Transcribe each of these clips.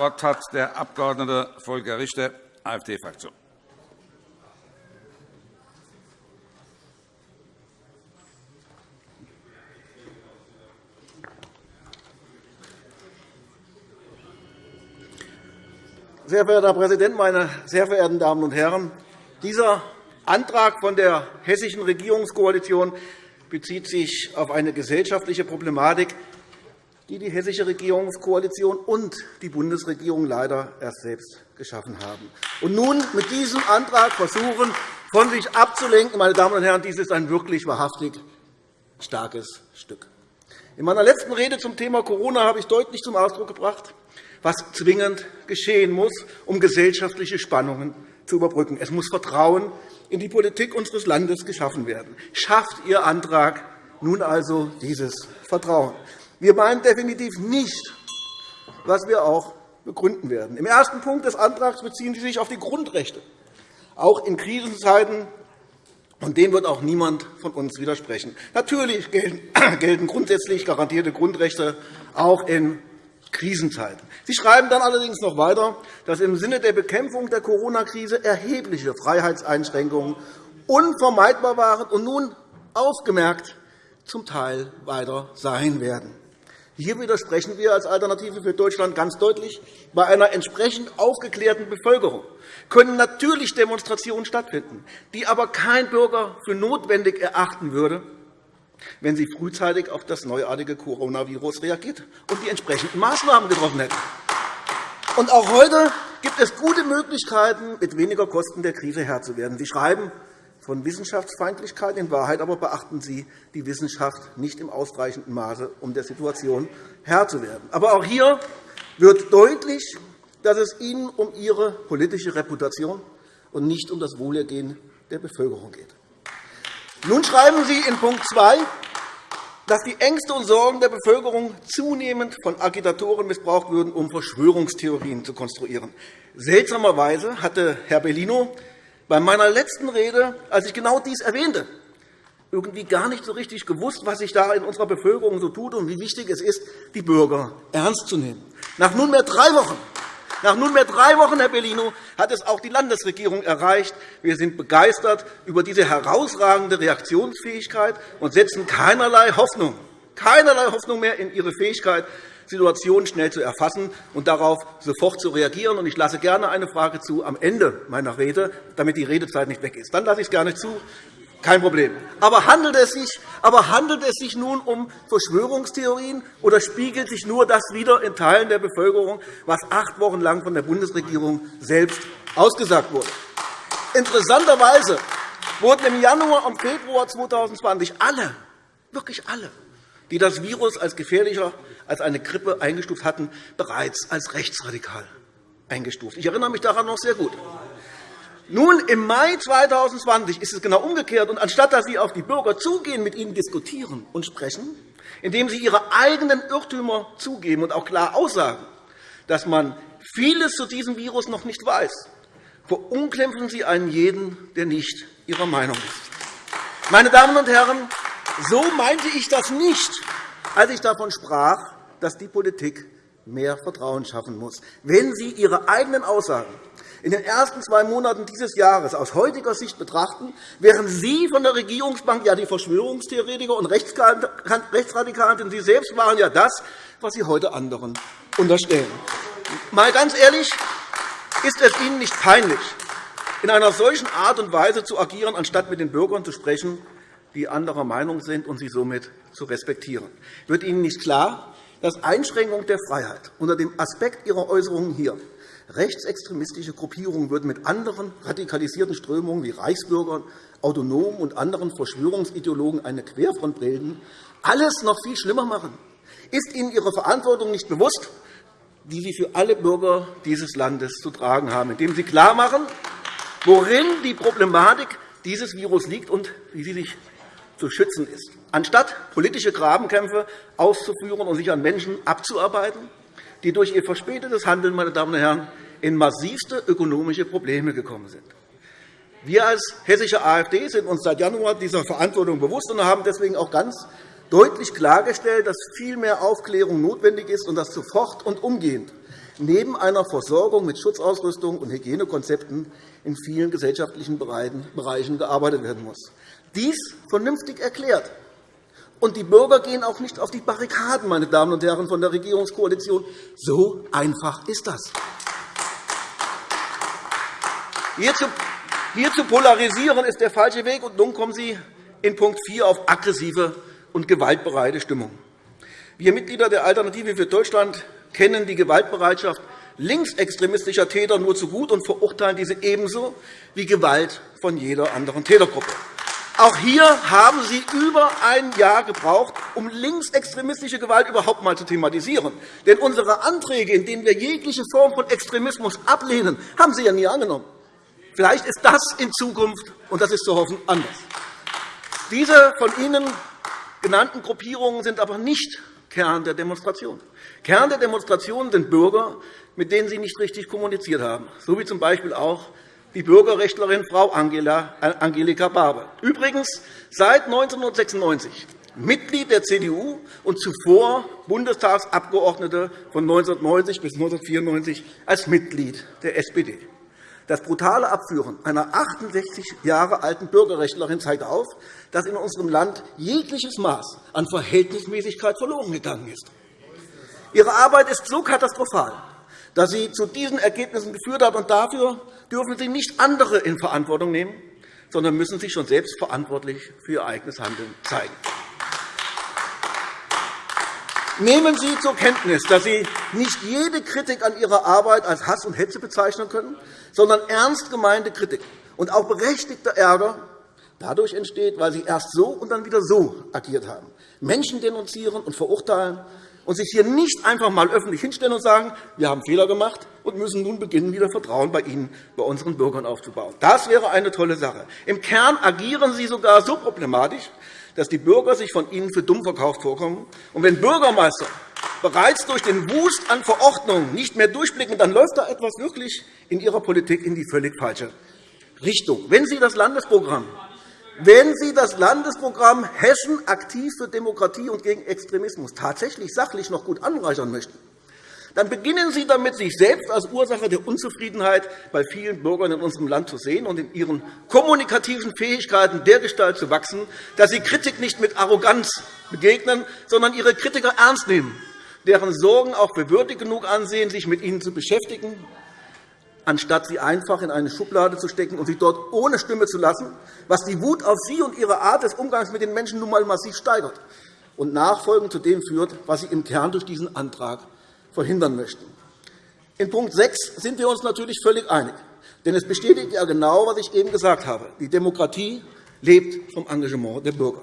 Wort hat der Abg. Volker Richter, AfD-Fraktion. Sehr verehrter Herr Präsident, meine sehr verehrten Damen und Herren! Dieser Antrag von der hessischen Regierungskoalition bezieht sich auf eine gesellschaftliche Problematik, die die hessische Regierungskoalition und die Bundesregierung leider erst selbst geschaffen haben. Und nun mit diesem Antrag versuchen, von sich abzulenken. Meine Damen und Herren, dies ist ein wirklich wahrhaftig starkes Stück. In meiner letzten Rede zum Thema Corona habe ich deutlich zum Ausdruck gebracht, was zwingend geschehen muss, um gesellschaftliche Spannungen zu überbrücken. Es muss Vertrauen in die Politik unseres Landes geschaffen werden. Schafft Ihr Antrag nun also dieses Vertrauen. Wir meinen definitiv nicht, was wir auch begründen werden. Im ersten Punkt des Antrags beziehen Sie sich auf die Grundrechte, auch in Krisenzeiten. Und dem wird auch niemand von uns widersprechen. Natürlich gelten grundsätzlich garantierte Grundrechte auch in Krisenzeiten. Sie schreiben dann allerdings noch weiter, dass im Sinne der Bekämpfung der Corona-Krise erhebliche Freiheitseinschränkungen unvermeidbar waren und nun ausgemerkt zum Teil weiter sein werden. Hier widersprechen wir als Alternative für Deutschland ganz deutlich. Bei einer entsprechend aufgeklärten Bevölkerung können natürlich Demonstrationen stattfinden, die aber kein Bürger für notwendig erachten würde, wenn sie frühzeitig auf das neuartige Coronavirus reagiert und die entsprechenden Maßnahmen getroffen hätten. Und auch heute gibt es gute Möglichkeiten, mit weniger Kosten der Krise Herr zu werden. Sie schreiben von Wissenschaftsfeindlichkeit. In Wahrheit aber beachten Sie die Wissenschaft nicht im ausreichenden Maße, um der Situation Herr zu werden. Aber auch hier wird deutlich, dass es Ihnen um Ihre politische Reputation und nicht um das Wohlergehen der Bevölkerung geht. Nun schreiben Sie in Punkt 2, dass die Ängste und Sorgen der Bevölkerung zunehmend von Agitatoren missbraucht würden, um Verschwörungstheorien zu konstruieren. Seltsamerweise hatte Herr Bellino bei meiner letzten Rede, als ich genau dies erwähnte, irgendwie gar nicht so richtig gewusst, was sich da in unserer Bevölkerung so tut und wie wichtig es ist, die Bürger ernst zu nehmen. Nach nunmehr drei Wochen nach nunmehr drei Wochen, Herr Bellino, hat es auch die Landesregierung erreicht. Wir sind begeistert über diese herausragende Reaktionsfähigkeit und setzen keinerlei Hoffnung, keinerlei Hoffnung mehr in Ihre Fähigkeit, Situationen schnell zu erfassen und darauf sofort zu reagieren. Ich lasse gerne eine Frage zu am Ende meiner Rede, damit die Redezeit nicht weg ist. Dann lasse ich es gerne zu. Kein Problem. Aber handelt, es sich, aber handelt es sich nun um Verschwörungstheorien oder spiegelt sich nur das wieder in Teilen der Bevölkerung, was acht Wochen lang von der Bundesregierung selbst ausgesagt wurde? Interessanterweise wurden im Januar und Februar 2020 alle, wirklich alle, die das Virus als gefährlicher als eine Grippe eingestuft hatten, bereits als rechtsradikal eingestuft. Ich erinnere mich daran noch sehr gut. Nun, im Mai 2020 ist es genau umgekehrt. Und anstatt dass Sie auf die Bürger zugehen, mit ihnen diskutieren und sprechen, indem Sie Ihre eigenen Irrtümer zugeben und auch klar aussagen, dass man vieles zu diesem Virus noch nicht weiß, verunglimpfen Sie einen jeden, der nicht Ihrer Meinung ist. Meine Damen und Herren, so meinte ich das nicht, als ich davon sprach, dass die Politik mehr Vertrauen schaffen muss. Wenn Sie Ihre eigenen Aussagen in den ersten zwei Monaten dieses Jahres aus heutiger Sicht betrachten, wären Sie von der Regierungsbank ja die Verschwörungstheoretiker und Rechtsradikalen, denn Sie selbst waren ja das, was Sie heute anderen unterstellen. Mal ganz ehrlich, ist es Ihnen nicht peinlich, in einer solchen Art und Weise zu agieren, anstatt mit den Bürgern zu sprechen, die anderer Meinung sind und sie somit zu respektieren? Wird Ihnen nicht klar, dass Einschränkung der Freiheit unter dem Aspekt Ihrer Äußerungen hier Rechtsextremistische Gruppierungen würden mit anderen radikalisierten Strömungen wie Reichsbürgern, Autonomen und anderen Verschwörungsideologen eine Querfront bilden, alles noch viel schlimmer machen. Ist Ihnen Ihre Verantwortung nicht bewusst, die Sie für alle Bürger dieses Landes zu tragen haben, indem Sie klarmachen, worin die Problematik dieses Virus liegt und wie sie sich zu schützen ist, anstatt politische Grabenkämpfe auszuführen und sich an Menschen abzuarbeiten, die durch ihr verspätetes Handeln meine Damen und Herren, in massivste ökonomische Probleme gekommen sind. Wir als hessische AfD sind uns seit Januar dieser Verantwortung bewusst und haben deswegen auch ganz deutlich klargestellt, dass viel mehr Aufklärung notwendig ist und dass sofort und umgehend neben einer Versorgung mit Schutzausrüstung und Hygienekonzepten in vielen gesellschaftlichen Bereichen gearbeitet werden muss. Dies vernünftig erklärt. Und die Bürger gehen auch nicht auf die Barrikaden, meine Damen und Herren von der Regierungskoalition. So einfach ist das. Hier zu polarisieren ist der falsche Weg. Und nun kommen Sie in Punkt 4 auf aggressive und gewaltbereite Stimmung. Wir Mitglieder der Alternative für Deutschland kennen die Gewaltbereitschaft linksextremistischer Täter nur zu gut und verurteilen diese ebenso wie Gewalt von jeder anderen Tätergruppe. Auch hier haben Sie über ein Jahr gebraucht, um linksextremistische Gewalt überhaupt einmal zu thematisieren. Denn unsere Anträge, in denen wir jegliche Form von Extremismus ablehnen, haben Sie ja nie angenommen. Vielleicht ist das in Zukunft, und das ist zu hoffen, anders. Diese von Ihnen genannten Gruppierungen sind aber nicht Kern der Demonstration. Kern der Demonstration sind Bürger, mit denen Sie nicht richtig kommuniziert haben, so wie z.B. auch die Bürgerrechtlerin Frau Angelika Barbe. Übrigens seit 1996 Mitglied der CDU und zuvor Bundestagsabgeordnete von 1990 bis 1994 als Mitglied der SPD. Das brutale Abführen einer 68 Jahre alten Bürgerrechtlerin zeigt auf, dass in unserem Land jegliches Maß an Verhältnismäßigkeit verloren gegangen ist. Ihre Arbeit ist so katastrophal, dass sie zu diesen Ergebnissen geführt hat. Und dafür dürfen Sie nicht andere in Verantwortung nehmen, sondern müssen sich schon selbst verantwortlich für Ihr eigenes Handeln zeigen. Nehmen Sie zur Kenntnis, dass Sie nicht jede Kritik an Ihrer Arbeit als Hass und Hetze bezeichnen können, sondern ernst gemeinte Kritik und auch berechtigter Ärger dadurch entsteht, weil Sie erst so und dann wieder so agiert haben, Menschen denunzieren und verurteilen und sich hier nicht einfach einmal öffentlich hinstellen und sagen, wir haben Fehler gemacht und müssen nun beginnen, wieder Vertrauen bei Ihnen, bei unseren Bürgern aufzubauen. Das wäre eine tolle Sache. Im Kern agieren Sie sogar so problematisch, dass die Bürger sich von Ihnen für dumm verkauft vorkommen. Und wenn Bürgermeister bereits durch den Wust an Verordnungen nicht mehr durchblicken, dann läuft da etwas wirklich in Ihrer Politik in die völlig falsche Richtung. Wenn Sie das Landesprogramm wenn Sie das Landesprogramm Hessen aktiv für Demokratie und gegen Extremismus tatsächlich sachlich noch gut anreichern möchten, dann beginnen Sie damit, sich selbst als Ursache der Unzufriedenheit bei vielen Bürgern in unserem Land zu sehen und in Ihren kommunikativen Fähigkeiten dergestalt zu wachsen, dass Sie Kritik nicht mit Arroganz begegnen, sondern Ihre Kritiker ernst nehmen, deren Sorgen auch für würdig genug ansehen, sich mit ihnen zu beschäftigen anstatt sie einfach in eine Schublade zu stecken und sie dort ohne Stimme zu lassen, was die Wut auf Sie und Ihre Art des Umgangs mit den Menschen nun einmal massiv steigert und nachfolgend zu dem führt, was Sie im Kern durch diesen Antrag verhindern möchten. In Punkt 6 sind wir uns natürlich völlig einig. Denn es bestätigt ja genau, was ich eben gesagt habe. Die Demokratie lebt vom Engagement der Bürger.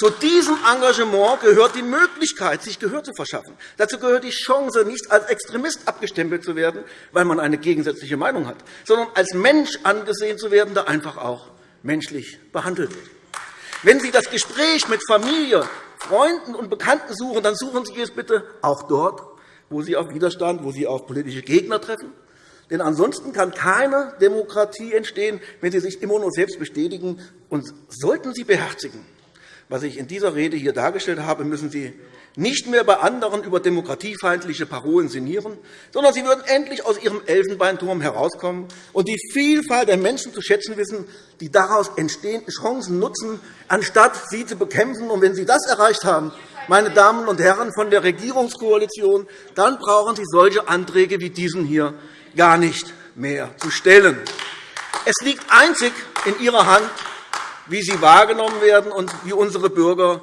Zu diesem Engagement gehört die Möglichkeit, sich Gehör zu verschaffen. Dazu gehört die Chance, nicht als Extremist abgestempelt zu werden, weil man eine gegensätzliche Meinung hat, sondern als Mensch angesehen zu werden, der einfach auch menschlich behandelt wird. Wenn Sie das Gespräch mit Familie, Freunden und Bekannten suchen, dann suchen Sie es bitte auch dort, wo Sie auf Widerstand, wo Sie auf politische Gegner treffen. Denn ansonsten kann keine Demokratie entstehen, wenn Sie sich immer nur selbst bestätigen. Und sollten Sie beherzigen, was ich in dieser Rede hier dargestellt habe, müssen Sie nicht mehr bei anderen über demokratiefeindliche Parolen sinnieren, sondern Sie würden endlich aus Ihrem Elfenbeinturm herauskommen und die Vielfalt der Menschen zu schätzen wissen, die daraus entstehenden Chancen nutzen, anstatt sie zu bekämpfen. Und wenn Sie das erreicht haben, meine Damen und Herren von der Regierungskoalition, dann brauchen Sie solche Anträge wie diesen hier gar nicht mehr zu stellen. Es liegt einzig in Ihrer Hand, wie sie wahrgenommen werden und wie unsere Bürger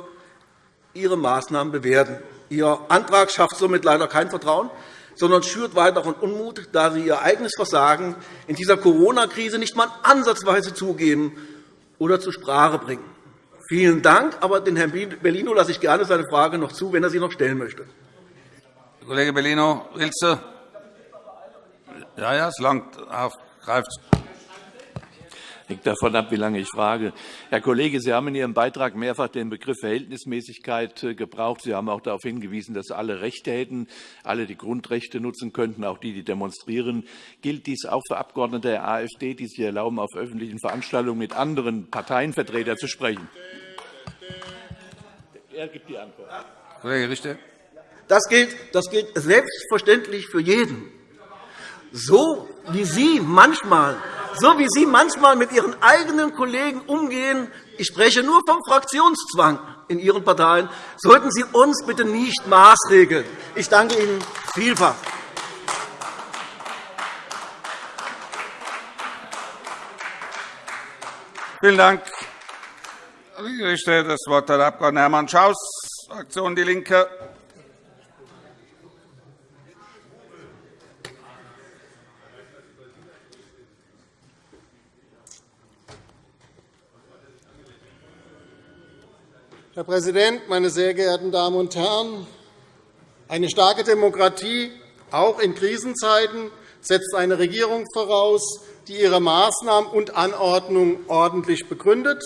ihre Maßnahmen bewerten. Ihr Antrag schafft somit leider kein Vertrauen, sondern schürt weiteren Unmut, da Sie Ihr eigenes Versagen in dieser Corona-Krise nicht einmal ansatzweise zugeben oder zur Sprache bringen. Vielen Dank, aber den Herrn Bellino lasse ich gerne seine Frage noch zu, wenn er sie noch stellen möchte. Kollege Bellino, willst du? Ja, ja, es langt auf. Greift. Hängt davon ab, wie lange ich frage. Herr Kollege, Sie haben in Ihrem Beitrag mehrfach den Begriff Verhältnismäßigkeit äh, gebraucht. Sie haben auch darauf hingewiesen, dass alle Rechte hätten, alle die Grundrechte nutzen könnten, auch die, die demonstrieren. Gilt dies auch für Abgeordnete der AfD, die sich erlauben, auf öffentlichen Veranstaltungen mit anderen Parteienvertretern zu sprechen? Er gibt die Antwort. Kollege Richter. Das gilt, das gilt selbstverständlich für jeden. So wie Sie manchmal so wie Sie manchmal mit Ihren eigenen Kollegen umgehen, ich spreche nur vom Fraktionszwang in Ihren Parteien, sollten Sie uns bitte nicht maßregeln. Ich danke Ihnen vielfach. Vielen Dank. Ich richte das Wort an Abg. Hermann Schaus, Fraktion DIE LINKE. Präsident, meine sehr geehrten Damen und Herren! Eine starke Demokratie, auch in Krisenzeiten, setzt eine Regierung voraus, die ihre Maßnahmen und Anordnungen ordentlich begründet,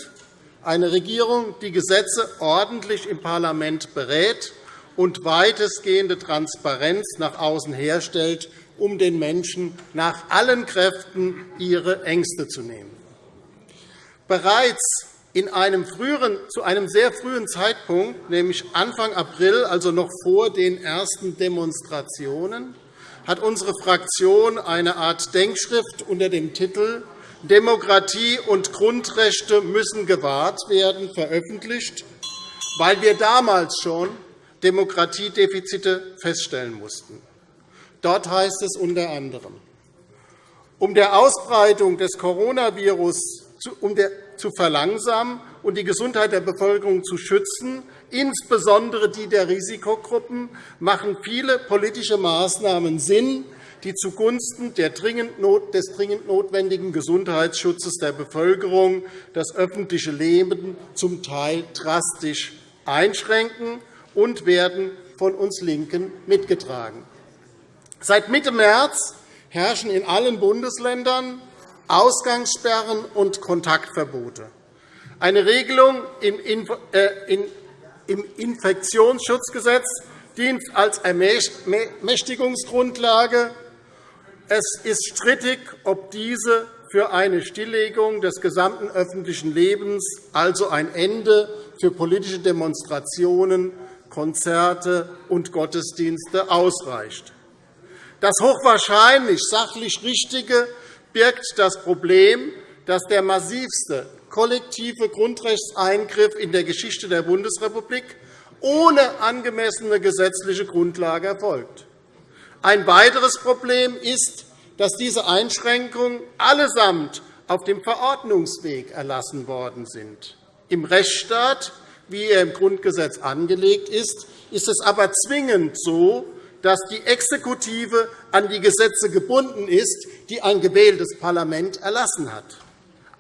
eine Regierung, die Gesetze ordentlich im Parlament berät und weitestgehende Transparenz nach außen herstellt, um den Menschen nach allen Kräften ihre Ängste zu nehmen. Bereits in einem früheren, zu einem sehr frühen Zeitpunkt, nämlich Anfang April, also noch vor den ersten Demonstrationen, hat unsere Fraktion eine Art Denkschrift unter dem Titel Demokratie und Grundrechte müssen gewahrt werden veröffentlicht, weil wir damals schon Demokratiedefizite feststellen mussten. Dort heißt es unter anderem, um der Ausbreitung des Coronavirus um zu verlangsamen und die Gesundheit der Bevölkerung zu schützen, insbesondere die der Risikogruppen, machen viele politische Maßnahmen Sinn, die zugunsten des dringend notwendigen Gesundheitsschutzes der Bevölkerung das öffentliche Leben zum Teil drastisch einschränken und werden von uns LINKEN mitgetragen. Seit Mitte März herrschen in allen Bundesländern Ausgangssperren und Kontaktverbote. Eine Regelung im äh, Infektionsschutzgesetz dient als Ermächtigungsgrundlage. Es ist strittig, ob diese für eine Stilllegung des gesamten öffentlichen Lebens, also ein Ende für politische Demonstrationen, Konzerte und Gottesdienste ausreicht. Das hochwahrscheinlich sachlich Richtige birgt das Problem, dass der massivste kollektive Grundrechtseingriff in der Geschichte der Bundesrepublik ohne angemessene gesetzliche Grundlage erfolgt. Ein weiteres Problem ist, dass diese Einschränkungen allesamt auf dem Verordnungsweg erlassen worden sind. Im Rechtsstaat, wie er im Grundgesetz angelegt ist, ist es aber zwingend so, dass die Exekutive an die Gesetze gebunden ist, die ein gewähltes Parlament erlassen hat.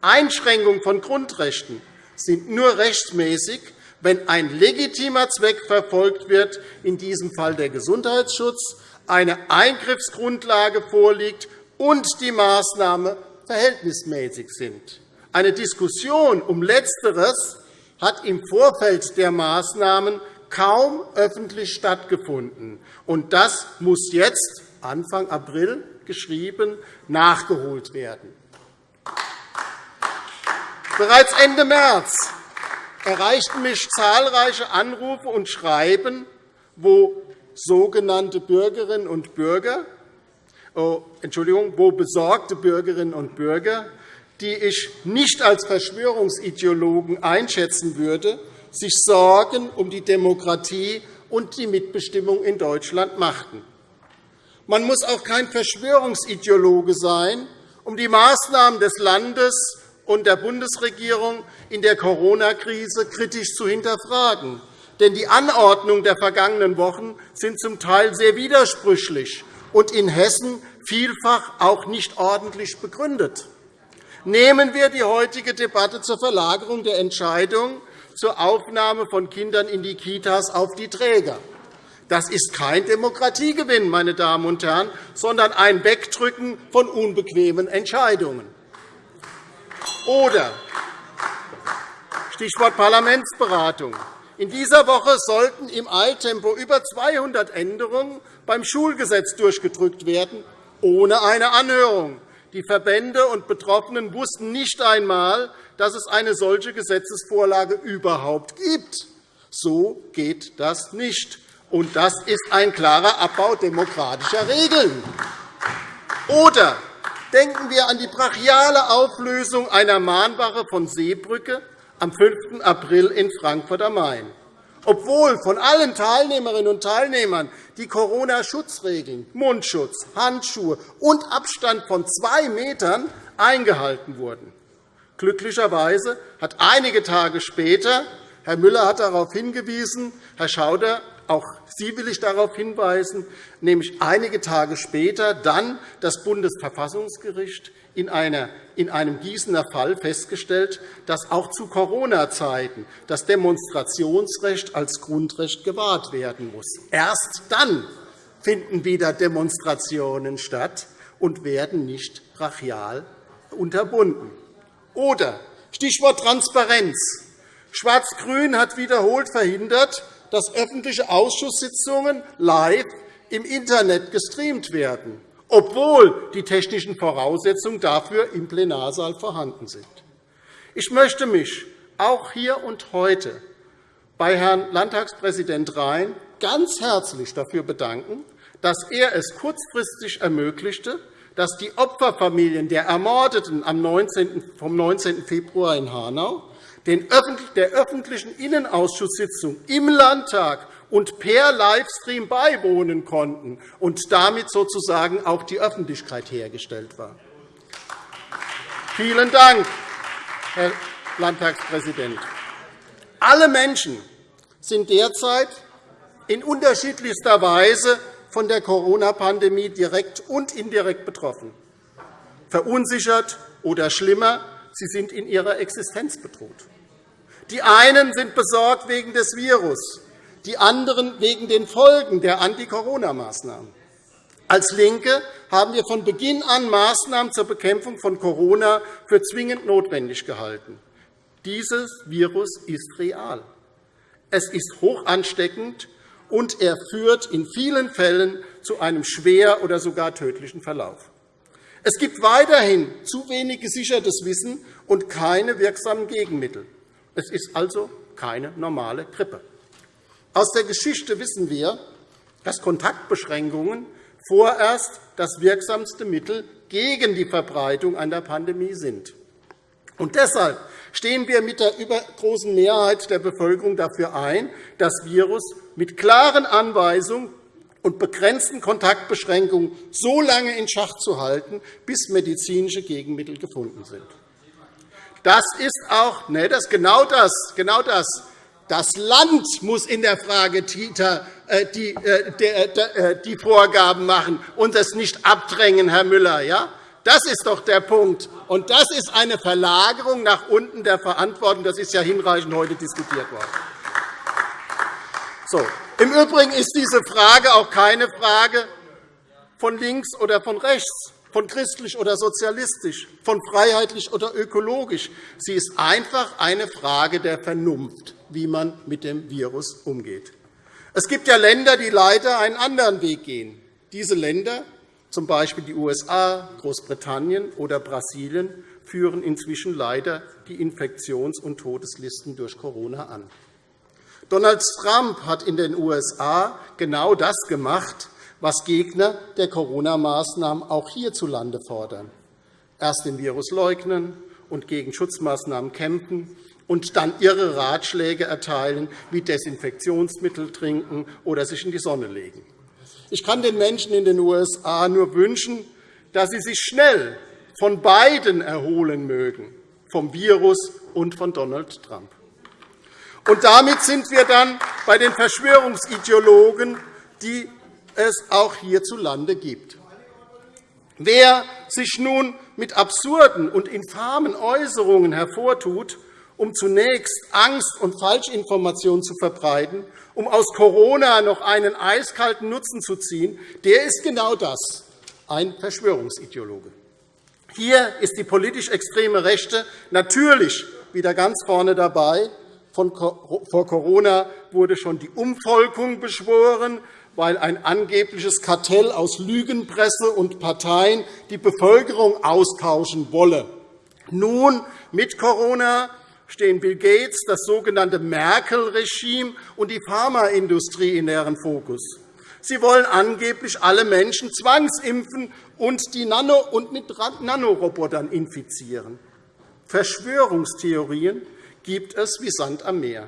Einschränkungen von Grundrechten sind nur rechtsmäßig, wenn ein legitimer Zweck verfolgt wird, in diesem Fall der Gesundheitsschutz, eine Eingriffsgrundlage vorliegt und die Maßnahmen verhältnismäßig sind. Eine Diskussion um Letzteres hat im Vorfeld der Maßnahmen kaum öffentlich stattgefunden. Und das muss jetzt, Anfang April geschrieben, nachgeholt werden. Bereits Ende März erreichten mich zahlreiche Anrufe und Schreiben, wo sogenannte Bürgerinnen und Bürger, oh, Entschuldigung, wo besorgte Bürgerinnen und Bürger, die ich nicht als Verschwörungsideologen einschätzen würde, sich Sorgen um die Demokratie und die Mitbestimmung in Deutschland machten. Man muss auch kein Verschwörungsideologe sein, um die Maßnahmen des Landes und der Bundesregierung in der Corona-Krise kritisch zu hinterfragen. Denn die Anordnungen der vergangenen Wochen sind zum Teil sehr widersprüchlich und in Hessen vielfach auch nicht ordentlich begründet. Nehmen wir die heutige Debatte zur Verlagerung der Entscheidung zur Aufnahme von Kindern in die Kitas auf die Träger. Das ist kein Demokratiegewinn, meine Damen und Herren, sondern ein Wegdrücken von unbequemen Entscheidungen. Oder Stichwort Parlamentsberatung. In dieser Woche sollten im Eiltempo über 200 Änderungen beim Schulgesetz durchgedrückt werden, ohne eine Anhörung. Die Verbände und Betroffenen wussten nicht einmal, dass es eine solche Gesetzesvorlage überhaupt gibt. So geht das nicht. Und das ist ein klarer Abbau demokratischer Regeln. Oder denken wir an die brachiale Auflösung einer Mahnwache von Seebrücke am 5. April in Frankfurt am Main. Obwohl von allen Teilnehmerinnen und Teilnehmern die Corona-Schutzregeln, Mundschutz, Handschuhe und Abstand von zwei Metern eingehalten wurden. Glücklicherweise hat einige Tage später Herr Müller hat darauf hingewiesen, Herr Schauder, auch Sie will ich darauf hinweisen, nämlich einige Tage später dann das Bundesverfassungsgericht in, einem Gießener Fall festgestellt, dass auch zu Corona-Zeiten das Demonstrationsrecht als Grundrecht gewahrt werden muss. Erst dann finden wieder Demonstrationen statt und werden nicht brachial unterbunden. Oder Stichwort Transparenz. Schwarz-Grün hat wiederholt verhindert, dass öffentliche Ausschusssitzungen live im Internet gestreamt werden, obwohl die technischen Voraussetzungen dafür im Plenarsaal vorhanden sind. Ich möchte mich auch hier und heute bei Herrn Landtagspräsident Rhein ganz herzlich dafür bedanken, dass er es kurzfristig ermöglichte, dass die Opferfamilien der Ermordeten vom 19. Februar in Hanau der öffentlichen Innenausschusssitzung im Landtag und per Livestream beiwohnen konnten und damit sozusagen auch die Öffentlichkeit hergestellt war. Vielen Dank, Herr Landtagspräsident. Alle Menschen sind derzeit in unterschiedlichster Weise von der Corona-Pandemie direkt und indirekt betroffen, verunsichert oder schlimmer, sie sind in ihrer Existenz bedroht. Die einen sind besorgt wegen des Virus, die anderen wegen den Folgen der Anti-Corona-Maßnahmen. Als LINKE haben wir von Beginn an Maßnahmen zur Bekämpfung von Corona für zwingend notwendig gehalten. Dieses Virus ist real. Es ist hoch ansteckend, und er führt in vielen Fällen zu einem schwer oder sogar tödlichen Verlauf. Es gibt weiterhin zu wenig gesichertes Wissen und keine wirksamen Gegenmittel. Es ist also keine normale Grippe. Aus der Geschichte wissen wir, dass Kontaktbeschränkungen vorerst das wirksamste Mittel gegen die Verbreitung einer Pandemie sind. Und deshalb stehen wir mit der übergroßen Mehrheit der Bevölkerung dafür ein, das Virus mit klaren Anweisungen und begrenzten Kontaktbeschränkungen so lange in Schach zu halten, bis medizinische Gegenmittel gefunden sind. Das ist auch nee, das genau das, genau das. Das Land muss in der Frage Kita äh, die, äh, äh, die Vorgaben machen und das nicht abdrängen, Herr Müller. Ja? Das ist doch der Punkt. Und das ist eine Verlagerung nach unten der Verantwortung. Das ist ja hinreichend heute diskutiert worden. So. Im Übrigen ist diese Frage auch keine Frage von links oder von rechts von christlich oder sozialistisch, von freiheitlich oder ökologisch. Sie ist einfach eine Frage der Vernunft, wie man mit dem Virus umgeht. Es gibt ja Länder, die leider einen anderen Weg gehen. Diese Länder, z. B. die USA, Großbritannien oder Brasilien, führen inzwischen leider die Infektions- und Todeslisten durch Corona an. Donald Trump hat in den USA genau das gemacht, was Gegner der Corona-Maßnahmen auch hierzulande fordern. Erst den Virus leugnen und gegen Schutzmaßnahmen kämpfen und dann ihre Ratschläge erteilen, wie Desinfektionsmittel trinken oder sich in die Sonne legen. Ich kann den Menschen in den USA nur wünschen, dass sie sich schnell von beiden erholen mögen, vom Virus und von Donald Trump. Und damit sind wir dann bei den Verschwörungsideologen, die es auch hierzulande gibt. Wer sich nun mit absurden und infamen Äußerungen hervortut, um zunächst Angst und Falschinformationen zu verbreiten, um aus Corona noch einen eiskalten Nutzen zu ziehen, der ist genau das, ein Verschwörungsideologe. Hier ist die politisch extreme Rechte natürlich wieder ganz vorne dabei. vor Corona wurde schon die Umvolkung beschworen weil ein angebliches Kartell aus Lügenpresse und Parteien die Bevölkerung austauschen wolle. Nun, mit Corona stehen Bill Gates, das sogenannte Merkel-Regime und die Pharmaindustrie in deren Fokus. Sie wollen angeblich alle Menschen zwangsimpfen und die Nano- und mit Nanorobotern infizieren. Verschwörungstheorien gibt es wie Sand am Meer.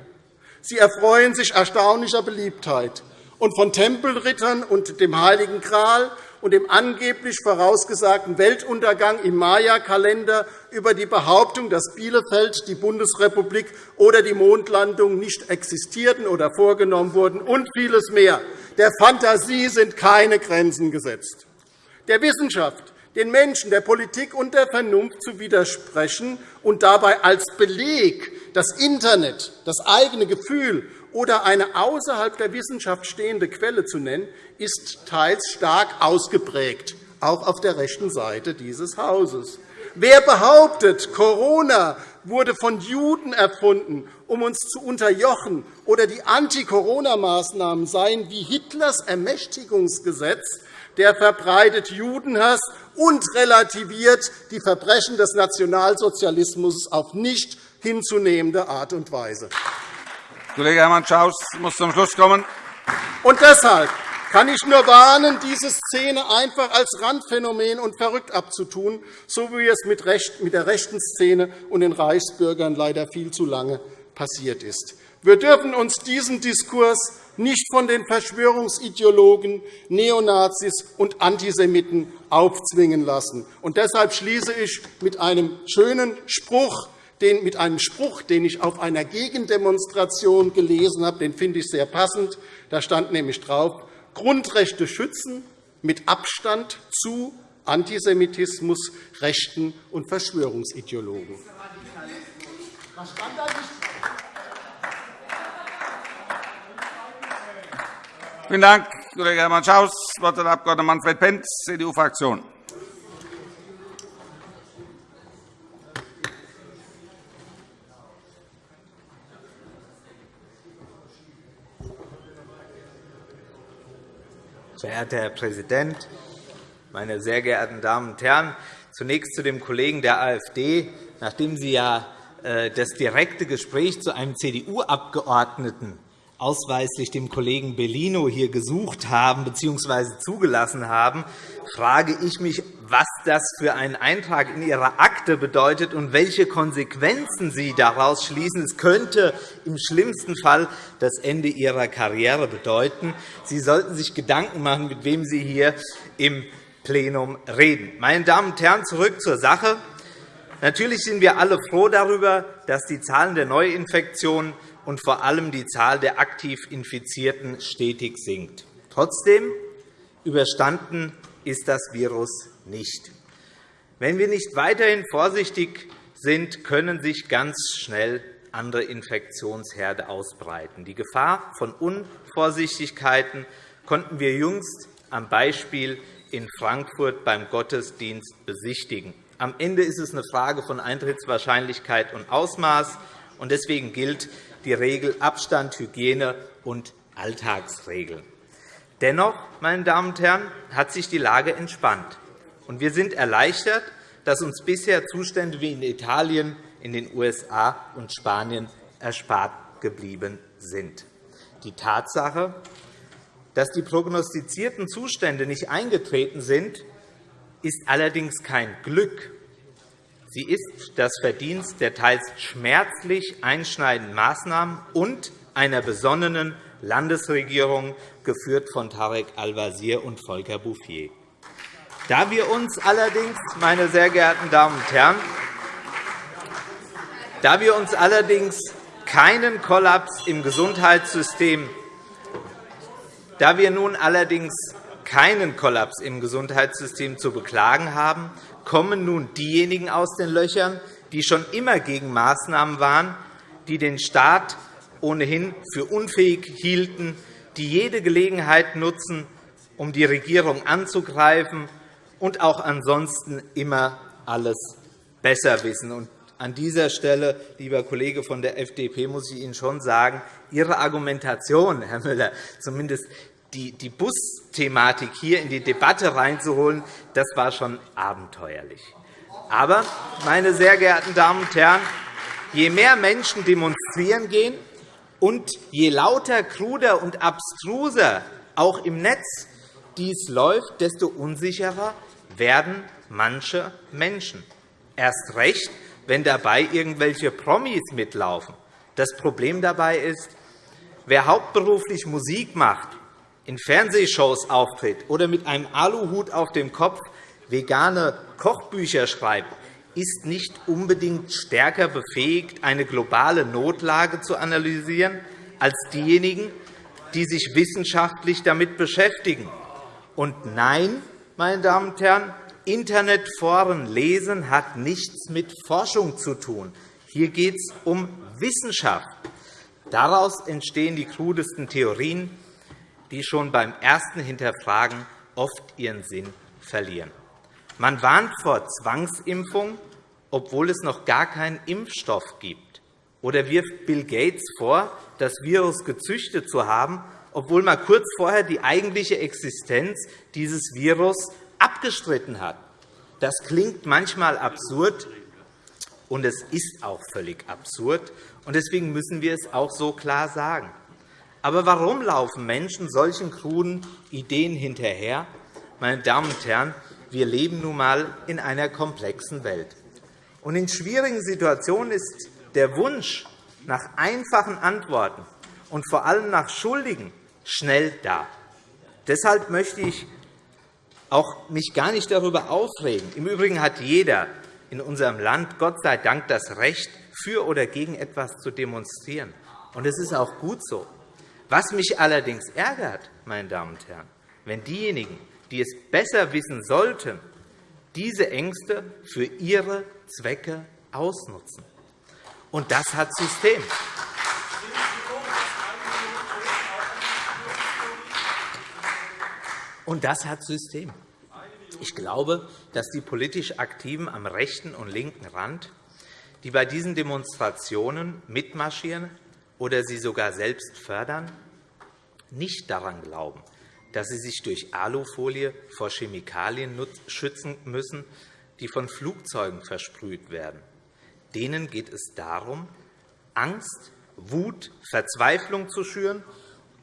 Sie erfreuen sich erstaunlicher Beliebtheit. Und von Tempelrittern und dem Heiligen Gral und dem angeblich vorausgesagten Weltuntergang im Maya-Kalender über die Behauptung, dass Bielefeld, die Bundesrepublik oder die Mondlandung nicht existierten oder vorgenommen wurden und vieles mehr. Der Fantasie sind keine Grenzen gesetzt. Der Wissenschaft, den Menschen, der Politik und der Vernunft zu widersprechen und dabei als Beleg das Internet, das eigene Gefühl oder eine außerhalb der Wissenschaft stehende Quelle zu nennen, ist teils stark ausgeprägt, auch auf der rechten Seite dieses Hauses. Wer behauptet, Corona wurde von Juden erfunden, um uns zu unterjochen, oder die Anti-Corona-Maßnahmen seien wie Hitlers Ermächtigungsgesetz, der verbreitet Judenhass und relativiert die Verbrechen des Nationalsozialismus auf nicht hinzunehmende Art und Weise. Kollege Hermann Schaus muss zum Schluss kommen. Und deshalb kann ich nur warnen, diese Szene einfach als Randphänomen und verrückt abzutun, so wie es mit der rechten Szene und den Reichsbürgern leider viel zu lange passiert ist. Wir dürfen uns diesen Diskurs nicht von den Verschwörungsideologen, Neonazis und Antisemiten aufzwingen lassen. Und deshalb schließe ich mit einem schönen Spruch mit einem Spruch, den ich auf einer Gegendemonstration gelesen habe. Den finde ich sehr passend. Da stand nämlich drauf, Grundrechte schützen mit Abstand zu Antisemitismus, Rechten und Verschwörungsideologen. Was stand da nicht Vielen Dank, Kollege Hermann Schaus. Das Wort hat der Abg. Manfred Pentz, CDU-Fraktion. Verehrter Herr Präsident, meine sehr geehrten Damen und Herren! Zunächst zu dem Kollegen der AfD. Nachdem Sie ja äh, das direkte Gespräch zu einem CDU-Abgeordneten ausweislich dem Kollegen Bellino hier gesucht haben bzw. zugelassen haben, frage ich mich, das für einen Eintrag in Ihrer Akte bedeutet und welche Konsequenzen Sie daraus schließen. Es könnte im schlimmsten Fall das Ende Ihrer Karriere bedeuten. Sie sollten sich Gedanken machen, mit wem Sie hier im Plenum reden. Meine Damen und Herren, zurück zur Sache. Natürlich sind wir alle froh darüber, dass die Zahlen der Neuinfektionen und vor allem die Zahl der aktiv Infizierten stetig sinkt. Trotzdem überstanden ist das Virus nicht. Wenn wir nicht weiterhin vorsichtig sind, können sich ganz schnell andere Infektionsherde ausbreiten. Die Gefahr von Unvorsichtigkeiten konnten wir jüngst am Beispiel in Frankfurt beim Gottesdienst besichtigen. Am Ende ist es eine Frage von Eintrittswahrscheinlichkeit und Ausmaß. Deswegen gilt die Regel Abstand, Hygiene und Alltagsregeln. Dennoch, meine Damen und Herren, hat sich die Lage entspannt. Und wir sind erleichtert, dass uns bisher Zustände wie in Italien, in den USA und Spanien erspart geblieben sind. Die Tatsache, dass die prognostizierten Zustände nicht eingetreten sind, ist allerdings kein Glück, Sie ist das Verdienst der teils schmerzlich einschneidenden Maßnahmen und einer besonnenen Landesregierung, geführt von Tarek Al-Wazir und Volker Bouffier. Da wir uns allerdings, meine sehr geehrten Damen und Herren, da wir uns allerdings keinen Kollaps im Gesundheitssystem da wir nun allerdings keinen Kollaps im Gesundheitssystem zu beklagen haben, kommen nun diejenigen aus den Löchern, die schon immer gegen Maßnahmen waren, die den Staat ohnehin für unfähig hielten, die jede Gelegenheit nutzen, um die Regierung anzugreifen und auch ansonsten immer alles besser wissen. An dieser Stelle, lieber Kollege von der FDP, muss ich Ihnen schon sagen, Ihre Argumentation, Herr Müller, zumindest die Busthematik hier in die Debatte reinzuholen, das war schon abenteuerlich. Aber, meine sehr geehrten Damen und Herren, je mehr Menschen demonstrieren gehen und je lauter, kruder und abstruser auch im Netz dies läuft, desto unsicherer werden manche Menschen. Erst recht, wenn dabei irgendwelche Promis mitlaufen. Das Problem dabei ist, wer hauptberuflich Musik macht, in Fernsehshows auftritt oder mit einem Aluhut auf dem Kopf vegane Kochbücher schreibt, ist nicht unbedingt stärker befähigt, eine globale Notlage zu analysieren, als diejenigen, die sich wissenschaftlich damit beschäftigen. Und nein, meine Damen und Herren, Internetforen lesen hat nichts mit Forschung zu tun. Hier geht es um Wissenschaft. Daraus entstehen die krudesten Theorien, die schon beim ersten Hinterfragen oft ihren Sinn verlieren. Man warnt vor Zwangsimpfung, obwohl es noch gar keinen Impfstoff gibt, oder wirft Bill Gates vor, das Virus gezüchtet zu haben, obwohl man kurz vorher die eigentliche Existenz dieses Virus abgestritten hat. Das klingt manchmal absurd, und es ist auch völlig absurd. Deswegen müssen wir es auch so klar sagen. Aber warum laufen Menschen solchen kruden Ideen hinterher? Meine Damen und Herren, wir leben nun einmal in einer komplexen Welt. Und in schwierigen Situationen ist der Wunsch nach einfachen Antworten und vor allem nach Schuldigen schnell da. Deshalb möchte ich auch mich gar nicht darüber aufregen. Im Übrigen hat jeder in unserem Land Gott sei Dank das Recht, für oder gegen etwas zu demonstrieren. Und es ist auch gut so. Was mich allerdings ärgert, meine Damen und Herren, wenn diejenigen, die es besser wissen sollten, diese Ängste für ihre Zwecke ausnutzen. Und das hat System. Und das hat System. Ich glaube, dass die politisch Aktiven am rechten und linken Rand, die bei diesen Demonstrationen mitmarschieren oder sie sogar selbst fördern, nicht daran glauben, dass sie sich durch Alufolie vor Chemikalien schützen müssen, die von Flugzeugen versprüht werden. Denen geht es darum, Angst, Wut, Verzweiflung zu schüren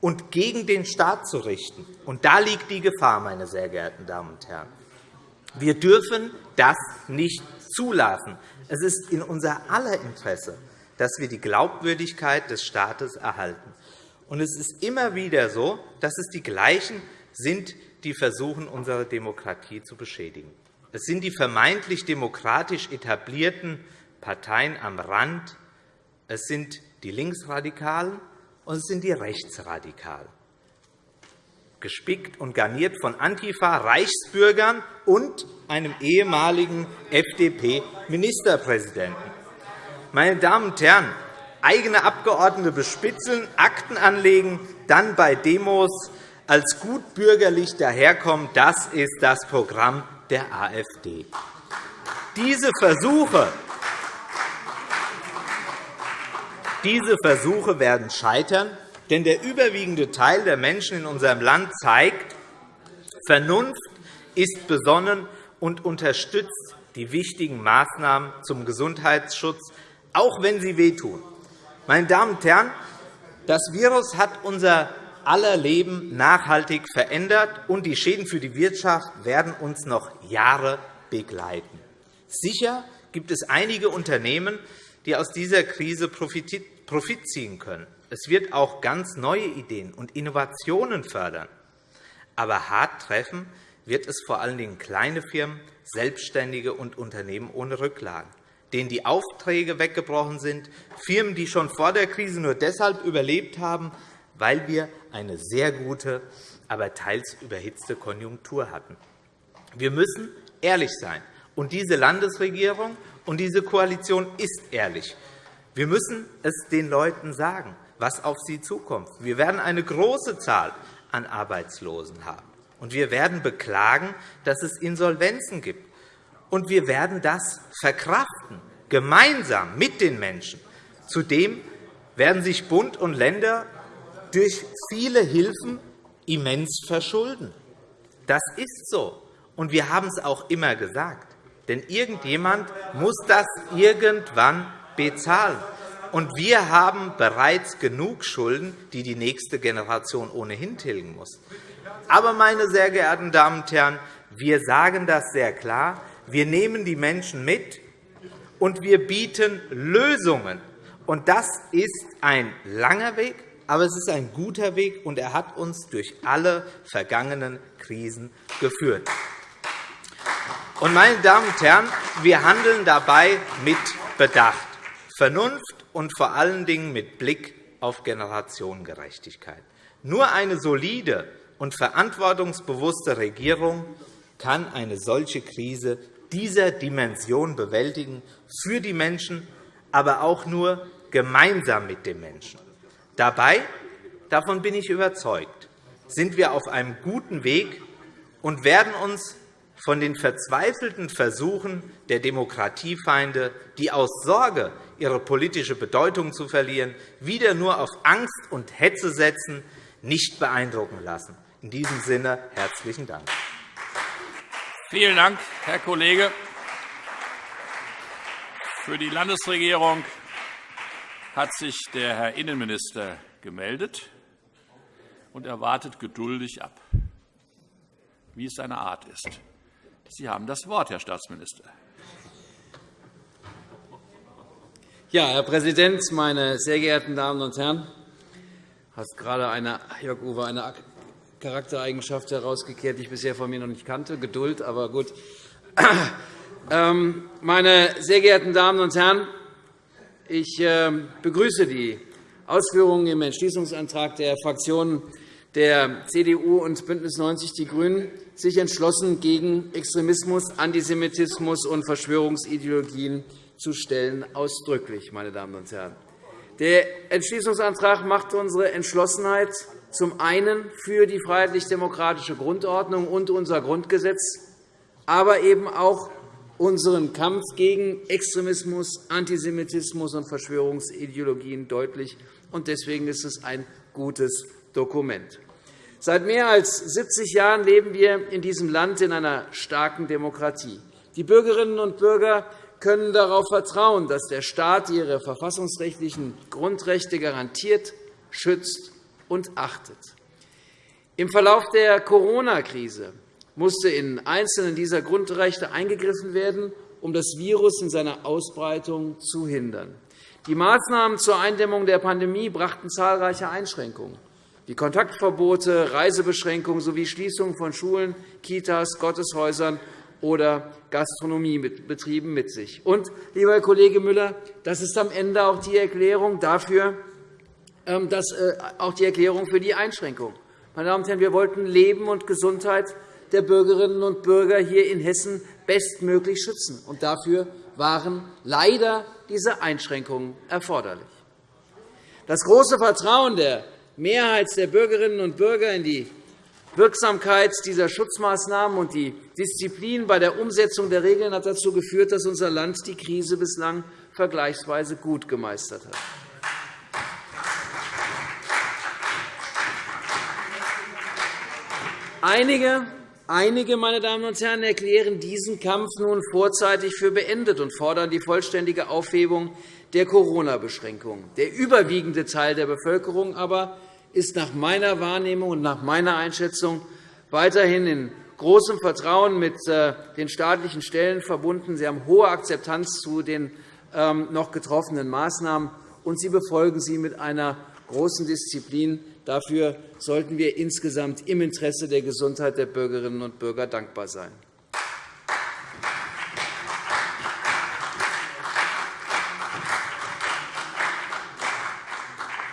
und gegen den Staat zu richten. Und da liegt die Gefahr, meine sehr geehrten Damen und Herren. Wir dürfen das nicht zulassen. Es ist in unser aller Interesse, dass wir die Glaubwürdigkeit des Staates erhalten. Und es ist immer wieder so, dass es die Gleichen sind, die versuchen, unsere Demokratie zu beschädigen. Es sind die vermeintlich demokratisch etablierten Parteien am Rand, es sind die Linksradikalen und sind die Rechtsradikalen gespickt und garniert von Antifa, Reichsbürgern und einem ehemaligen FDP-Ministerpräsidenten. Meine Damen und Herren, eigene Abgeordnete bespitzeln, Akten anlegen, dann bei Demos als gut bürgerlich daherkommen, das ist das Programm der AfD. Diese Versuche, diese Versuche werden scheitern, denn der überwiegende Teil der Menschen in unserem Land zeigt, Vernunft ist besonnen und unterstützt die wichtigen Maßnahmen zum Gesundheitsschutz, auch wenn sie wehtun. Meine Damen und Herren, das Virus hat unser aller Leben nachhaltig verändert, und die Schäden für die Wirtschaft werden uns noch Jahre begleiten. Sicher gibt es einige Unternehmen, die aus dieser Krise Profit ziehen können. Es wird auch ganz neue Ideen und Innovationen fördern. Aber hart treffen wird es vor allen Dingen kleine Firmen, Selbstständige und Unternehmen ohne Rücklagen, denen die Aufträge weggebrochen sind, Firmen, die schon vor der Krise nur deshalb überlebt haben, weil wir eine sehr gute, aber teils überhitzte Konjunktur hatten. Wir müssen ehrlich sein. Und diese Landesregierung und diese Koalition ist ehrlich. Wir müssen es den Leuten sagen was auf sie zukommt. Wir werden eine große Zahl an Arbeitslosen haben. Und wir werden beklagen, dass es Insolvenzen gibt. Und wir werden das verkraften, gemeinsam mit den Menschen. Zudem werden sich Bund und Länder durch viele Hilfen immens verschulden. Das ist so. Und wir haben es auch immer gesagt. Denn irgendjemand muss das irgendwann bezahlen. Und wir haben bereits genug Schulden, die die nächste Generation ohnehin tilgen muss. Aber, meine sehr geehrten Damen und Herren, wir sagen das sehr klar. Wir nehmen die Menschen mit, und wir bieten Lösungen. Und das ist ein langer Weg, aber es ist ein guter Weg, und er hat uns durch alle vergangenen Krisen geführt. Und, meine Damen und Herren, wir handeln dabei mit Bedacht, Vernunft und vor allen Dingen mit Blick auf Generationengerechtigkeit. Nur eine solide und verantwortungsbewusste Regierung kann eine solche Krise dieser Dimension bewältigen, für die Menschen, aber auch nur gemeinsam mit den Menschen. Dabei, davon bin ich überzeugt, sind wir auf einem guten Weg und werden uns von den verzweifelten Versuchen der Demokratiefeinde, die aus Sorge, ihre politische Bedeutung zu verlieren, wieder nur auf Angst und Hetze setzen, nicht beeindrucken lassen. In diesem Sinne herzlichen Dank. Vielen Dank, Herr Kollege. Für die Landesregierung hat sich der Herr Innenminister gemeldet und er wartet geduldig ab, wie es seine Art ist. Sie haben das Wort, Herr Staatsminister. Ja, Herr Präsident, meine sehr geehrten Damen und Herren! Du hast gerade eine, Jörg Uwe, eine Charaktereigenschaft herausgekehrt, die ich bisher von mir noch nicht kannte, Geduld, aber gut. Ähm, meine sehr geehrten Damen und Herren, ich ähm, begrüße die Ausführungen im Entschließungsantrag der Fraktionen der CDU und BÜNDNIS 90 die GRÜNEN, sich entschlossen gegen Extremismus, Antisemitismus und Verschwörungsideologien zu stellen, ausdrücklich. Meine Damen und Herren. Der Entschließungsantrag macht unsere Entschlossenheit zum einen für die freiheitlich-demokratische Grundordnung und unser Grundgesetz, aber eben auch unseren Kampf gegen Extremismus, Antisemitismus und Verschwörungsideologien deutlich. Deswegen ist es ein gutes Dokument. Seit mehr als 70 Jahren leben wir in diesem Land in einer starken Demokratie. Die Bürgerinnen und Bürger können darauf vertrauen, dass der Staat ihre verfassungsrechtlichen Grundrechte garantiert, schützt und achtet. Im Verlauf der Corona-Krise musste in einzelnen dieser Grundrechte eingegriffen werden, um das Virus in seiner Ausbreitung zu hindern. Die Maßnahmen zur Eindämmung der Pandemie brachten zahlreiche Einschränkungen wie Kontaktverbote, Reisebeschränkungen sowie Schließungen von Schulen, Kitas, Gotteshäusern oder Gastronomiebetrieben mit sich. Und, lieber Herr Kollege Müller, das ist am Ende auch die Erklärung dafür, ähm, dass, äh, auch die Erklärung für die Einschränkung. Meine Damen und Herren, wir wollten Leben und Gesundheit der Bürgerinnen und Bürger hier in Hessen bestmöglich schützen. Und dafür waren leider diese Einschränkungen erforderlich. Das große Vertrauen der Mehrheit der Bürgerinnen und Bürger in die Wirksamkeit dieser Schutzmaßnahmen und die Disziplin bei der Umsetzung der Regeln hat dazu geführt, dass unser Land die Krise bislang vergleichsweise gut gemeistert hat. Einige, einige meine Damen und Herren, erklären diesen Kampf nun vorzeitig für beendet und fordern die vollständige Aufhebung der Corona-Beschränkungen. Der überwiegende Teil der Bevölkerung aber ist nach meiner Wahrnehmung und nach meiner Einschätzung weiterhin in großem Vertrauen mit äh, den staatlichen Stellen verbunden. Sie haben hohe Akzeptanz zu den ähm, noch getroffenen Maßnahmen, und sie befolgen sie mit einer großen Disziplin. Dafür sollten wir insgesamt im Interesse der Gesundheit der Bürgerinnen und Bürger dankbar sein.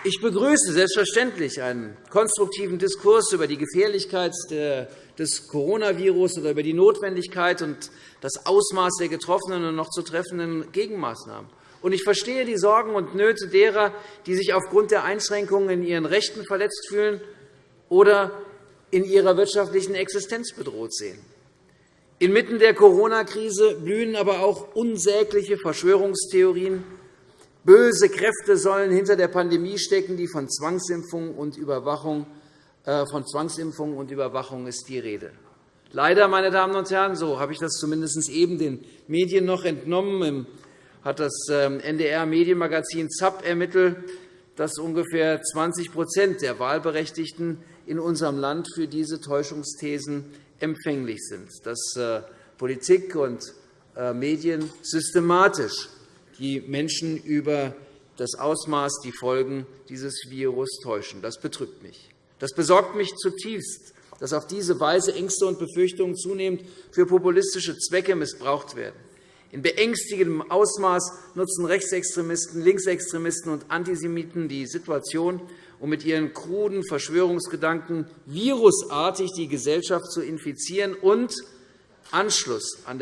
Ich begrüße selbstverständlich einen konstruktiven Diskurs über die Gefährlichkeit des Coronavirus oder über die Notwendigkeit und das Ausmaß der getroffenen und noch zu treffenden Gegenmaßnahmen. Und ich verstehe die Sorgen und Nöte derer, die sich aufgrund der Einschränkungen in ihren Rechten verletzt fühlen oder in ihrer wirtschaftlichen Existenz bedroht sehen. Inmitten der Corona-Krise blühen aber auch unsägliche Verschwörungstheorien. Böse Kräfte sollen hinter der Pandemie stecken, die von Zwangsimpfungen und Überwachung, äh, von Zwangsimpfungen und Überwachung ist die Rede. Leider, meine Damen und Herren, so habe ich das zumindest eben den Medien noch entnommen, hat das ähm, NDR-Medienmagazin ZAP ermittelt, dass ungefähr 20% der Wahlberechtigten in unserem Land für diese Täuschungsthesen empfänglich sind, dass äh, Politik und äh, Medien systematisch die Menschen über das Ausmaß, die Folgen dieses Virus täuschen. Das betrübt mich. Das besorgt mich zutiefst, dass auf diese Weise Ängste und Befürchtungen zunehmend für populistische Zwecke missbraucht werden. In beängstigendem Ausmaß nutzen Rechtsextremisten, Linksextremisten und Antisemiten die Situation, um mit ihren kruden Verschwörungsgedanken virusartig die Gesellschaft zu infizieren und Anschluss an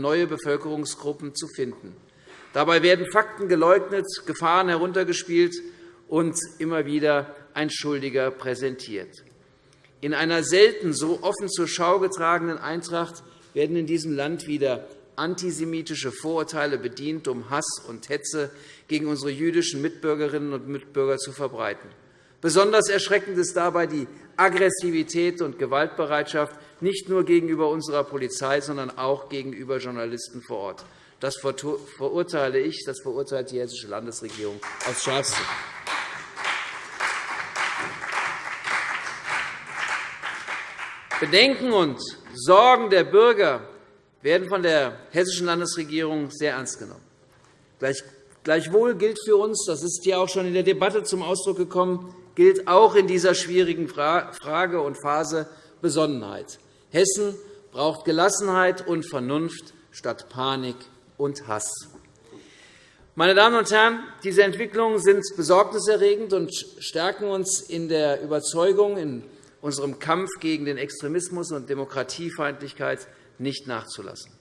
neue Bevölkerungsgruppen zu finden. Dabei werden Fakten geleugnet, Gefahren heruntergespielt und immer wieder ein Schuldiger präsentiert. In einer selten so offen zur Schau getragenen Eintracht werden in diesem Land wieder antisemitische Vorurteile bedient, um Hass und Hetze gegen unsere jüdischen Mitbürgerinnen und Mitbürger zu verbreiten. Besonders erschreckend ist dabei die Aggressivität und Gewaltbereitschaft nicht nur gegenüber unserer Polizei, sondern auch gegenüber Journalisten vor Ort. Das verurteile ich, das verurteilt die Hessische Landesregierung aufs Schärfste. Bedenken und Sorgen der Bürger werden von der Hessischen Landesregierung sehr ernst genommen. Gleichwohl gilt für uns, das ist ja auch schon in der Debatte zum Ausdruck gekommen, gilt auch in dieser schwierigen Frage und Phase Besonnenheit. Hessen braucht Gelassenheit und Vernunft statt Panik und Hass. Meine Damen und Herren, diese Entwicklungen sind besorgniserregend und stärken uns in der Überzeugung, in unserem Kampf gegen den Extremismus und Demokratiefeindlichkeit nicht nachzulassen.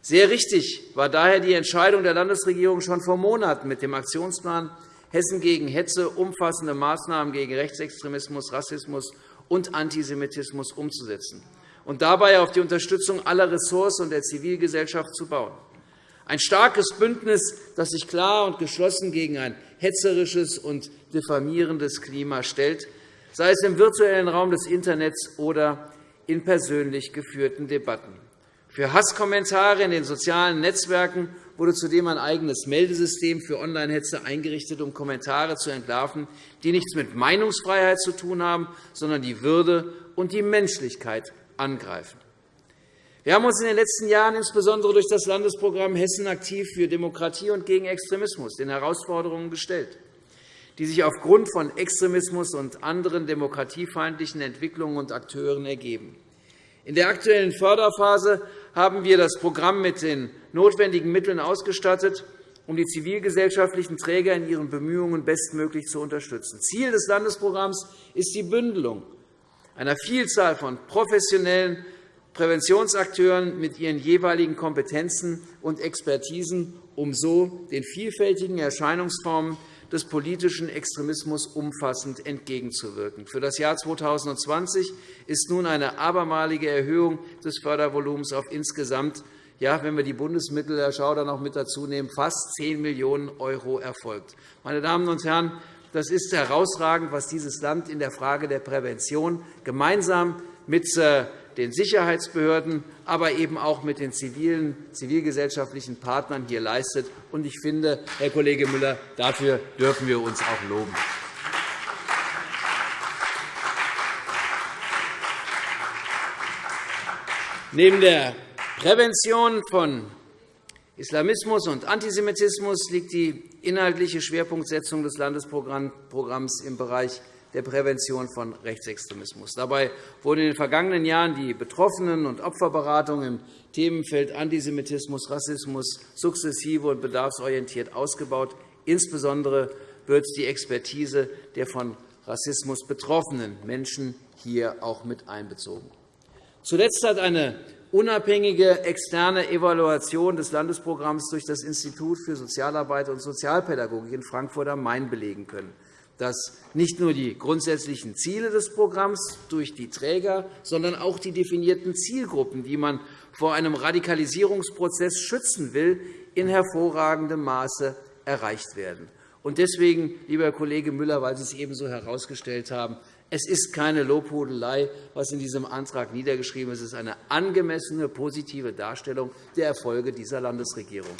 Sehr richtig war daher die Entscheidung der Landesregierung schon vor Monaten mit dem Aktionsplan Hessen gegen Hetze umfassende Maßnahmen gegen Rechtsextremismus, Rassismus und Antisemitismus umzusetzen und dabei auf die Unterstützung aller Ressorts und der Zivilgesellschaft zu bauen. Ein starkes Bündnis, das sich klar und geschlossen gegen ein hetzerisches und diffamierendes Klima stellt, sei es im virtuellen Raum des Internets oder in persönlich geführten Debatten. Für Hasskommentare in den sozialen Netzwerken wurde zudem ein eigenes Meldesystem für Online-Hetze eingerichtet, um Kommentare zu entlarven, die nichts mit Meinungsfreiheit zu tun haben, sondern die Würde und die Menschlichkeit angreifen. Wir haben uns in den letzten Jahren insbesondere durch das Landesprogramm Hessen aktiv für Demokratie und gegen Extremismus den Herausforderungen gestellt, die sich aufgrund von Extremismus und anderen demokratiefeindlichen Entwicklungen und Akteuren ergeben. In der aktuellen Förderphase haben wir das Programm mit den notwendigen Mitteln ausgestattet, um die zivilgesellschaftlichen Träger in ihren Bemühungen bestmöglich zu unterstützen. Ziel des Landesprogramms ist die Bündelung einer Vielzahl von professionellen Präventionsakteuren mit ihren jeweiligen Kompetenzen und Expertisen, um so den vielfältigen Erscheinungsformen des politischen Extremismus umfassend entgegenzuwirken. Für das Jahr 2020 ist nun eine abermalige Erhöhung des Fördervolumens auf insgesamt ja, wenn wir die Bundesmittel, Herr Schauder, noch mit dazu nehmen, fast 10 Millionen € erfolgt. Meine Damen und Herren, das ist herausragend, was dieses Land in der Frage der Prävention gemeinsam mit äh, den Sicherheitsbehörden, aber eben auch mit den zivilen, zivilgesellschaftlichen Partnern hier leistet. Ich finde, Herr Kollege Müller, dafür dürfen wir uns auch loben. Neben der Prävention von Islamismus und Antisemitismus liegt die inhaltliche Schwerpunktsetzung des Landesprogramms im Bereich der Prävention von Rechtsextremismus. Dabei wurde in den vergangenen Jahren die Betroffenen- und Opferberatung im Themenfeld Antisemitismus, Rassismus sukzessive und bedarfsorientiert ausgebaut. Insbesondere wird die Expertise der von Rassismus betroffenen Menschen hier auch mit einbezogen. Zuletzt hat eine unabhängige externe Evaluation des Landesprogramms durch das Institut für Sozialarbeit und Sozialpädagogik in Frankfurt am Main belegen können dass nicht nur die grundsätzlichen Ziele des Programms durch die Träger, sondern auch die definierten Zielgruppen, die man vor einem Radikalisierungsprozess schützen will, in hervorragendem Maße erreicht werden. Deswegen, lieber Herr Kollege Müller, weil Sie es ebenso herausgestellt haben, es ist keine Lobhudelei, was in diesem Antrag niedergeschrieben ist. Es ist eine angemessene, positive Darstellung der Erfolge dieser Landesregierung.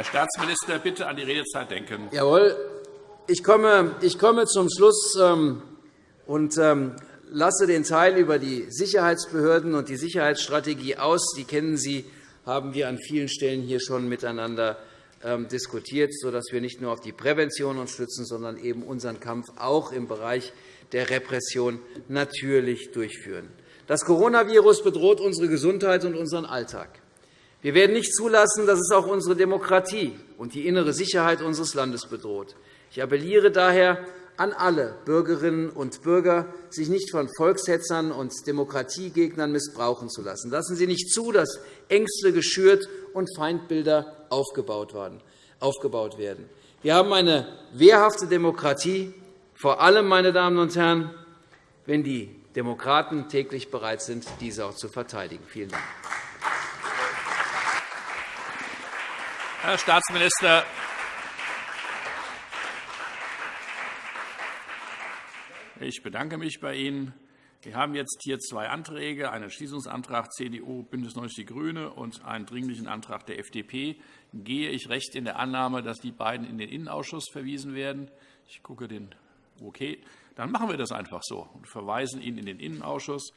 Herr Staatsminister, bitte an die Redezeit denken. Jawohl. Ich komme, ich komme zum Schluss ähm, und ähm, lasse den Teil über die Sicherheitsbehörden und die Sicherheitsstrategie aus. Die kennen Sie, haben wir an vielen Stellen hier schon miteinander ähm, diskutiert, sodass wir nicht nur auf die Prävention uns stützen, sondern eben unseren Kampf auch im Bereich der Repression natürlich durchführen. Das Coronavirus bedroht unsere Gesundheit und unseren Alltag. Wir werden nicht zulassen, dass es auch unsere Demokratie und die innere Sicherheit unseres Landes bedroht. Ich appelliere daher an alle Bürgerinnen und Bürger, sich nicht von Volkshetzern und Demokratiegegnern missbrauchen zu lassen. Lassen Sie nicht zu, dass Ängste geschürt und Feindbilder aufgebaut werden. Wir haben eine wehrhafte Demokratie, vor allem, meine Damen und Herren, wenn die Demokraten täglich bereit sind, diese auch zu verteidigen. Vielen Dank. Herr Staatsminister, ich bedanke mich bei Ihnen. Wir haben jetzt hier zwei Anträge, einen Entschließungsantrag CDU, BÜNDNIS 90 die GRÜNEN und einen Dringlichen Antrag der FDP. Gehe ich recht in der Annahme, dass die beiden in den Innenausschuss verwiesen werden? Ich gucke den Okay, dann machen wir das einfach so und verweisen ihn in den Innenausschuss.